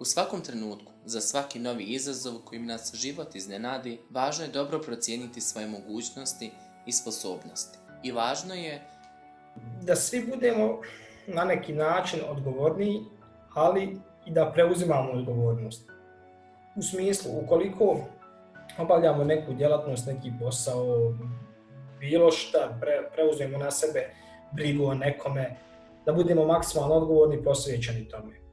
U svakom trenutku, za svaki novi izazov kojim nas život iznenadi, važno je dobro procijeniti svoje mogućnosti i sposobnosti. I važno je da svi budemo na neki način odgovorniji, ali i da preuzimamo odgovornost. U smislu, ukoliko obavljamo neku djelatnost, neki posao, bilo šta, pre, preuzmemo na sebe brigu o nekome, da budemo maksimalno odgovorni i posvećeni tome.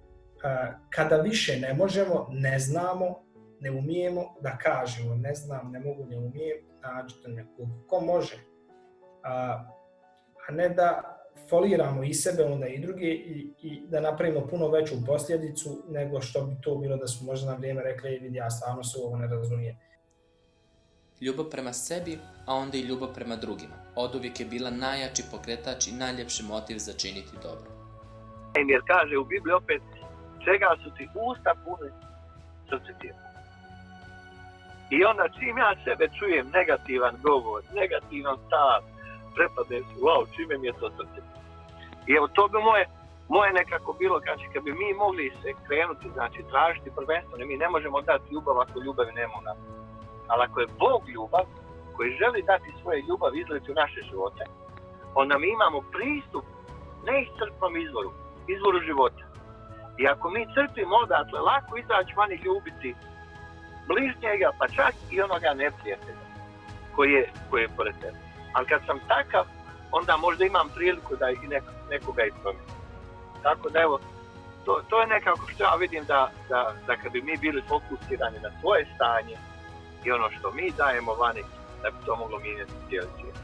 Kada više ne možemo, ne znamo, ne umijemo da kažemo ne znam, ne mogu, ne umijem, nađite nekog ko može. A, a ne da foliramo i sebe, onda i druge i, i da napravimo puno veću posljedicu nego što bi to bilo da smo možda na vrijeme rekli vidi ja stvarno se ovo ne razumijem. Ljubav prema sebi, a onda i ljubav prema drugima. Od uvijek je bila najjači pokretač i najljepši motiv za činiti dobro. Jer kaže u Bibliji opet, čega su ti usta pune, srce ti I onda čim ja sebe čujem negativan govor, negativan stav, prepadne se, wow, čime mi je to srce. I evo, to bi moje, moje nekako bilo, znači, kad bi mi mogli se krenuti, znači, tražiti prvenstveno, mi ne možemo dati ljubav ako ljubavi nema u nas. Ali ako je Bog ljubav, koji želi dati svoje ljubav izliti u naše živote, onda mi imamo pristup neiscrpnom izvoru, izvoru života. I ako mi crpimo odatle, lako izaći van i ljubiti bližnjega, pa čak i onoga neprijatelja koji je, koji je pored tebe. Ali kad sam takav, onda možda imam priliku da i neko, nekoga i promijenim. Tako da evo, to, to je nekako što ja vidim da, da, da kad bi mi bili fokusirani na svoje stanje i ono što mi dajemo vani, da bi to moglo mijenjati cijeli svijet.